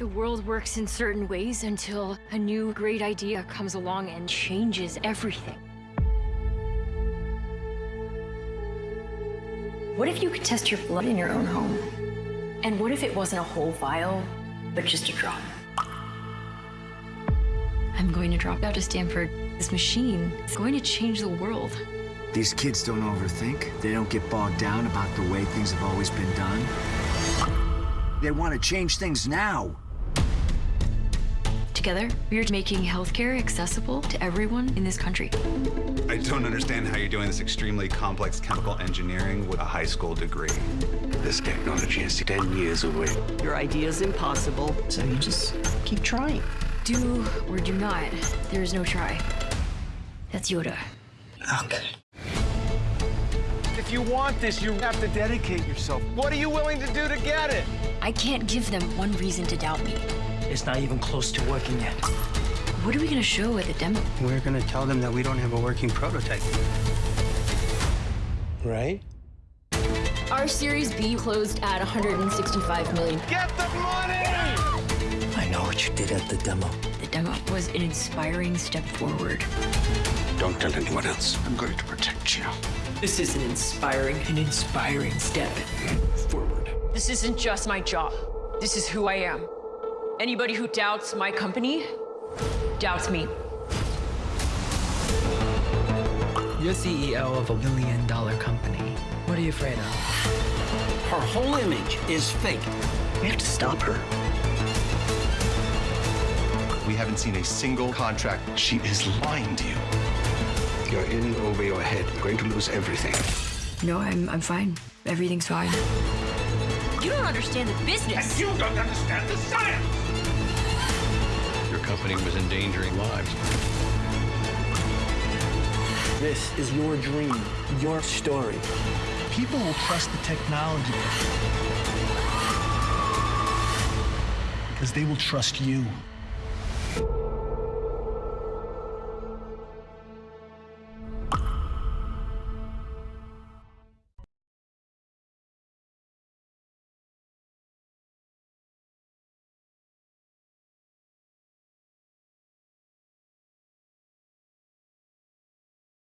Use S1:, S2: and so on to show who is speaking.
S1: The world works in certain ways until a new great idea comes along and changes everything. What if you could test your blood in your own home? And what if it wasn't a whole vial, but just a drop? I'm going to drop out of Stanford. This machine is going to change the world.
S2: These kids don't overthink. They don't get bogged down about the way things have always been done. They want to change things now.
S1: Together, we're making healthcare accessible to everyone in this country.
S3: I don't understand how you're doing this extremely complex chemical engineering with a high school degree.
S4: This technology is 10 years away.
S5: Your idea is impossible, so you just keep trying.
S1: Do or do not, there is no try. That's Yoda.
S5: Okay.
S6: If you want this, you have to dedicate yourself. What are you willing to do to get it?
S1: I can't give them one reason to doubt me.
S5: It's not even close to working yet.
S1: What are we gonna show at the demo?
S7: We're gonna tell them that we don't have a working prototype.
S6: Right?
S1: Our Series B closed at 165 million.
S6: Get the money!
S5: I know what you did at the demo.
S1: The demo was an inspiring step forward.
S4: Don't tell anyone else. I'm going to protect you.
S5: This is an inspiring, an inspiring step forward.
S1: This isn't just my job. This is who I am. Anybody who doubts my company doubts me.
S8: You're CEO of a billion dollar company. What are you afraid of?
S5: Her whole image is fake. We have to stop her.
S3: We haven't seen a single contract.
S4: She is lying to you. You're in over your head. You're going to lose everything.
S1: No, I'm, I'm fine. Everything's fine. You don't understand the business.
S4: You don't understand the science!
S9: Company was endangering lives.
S5: This is your dream, your story.
S6: People will trust the technology because they will trust you.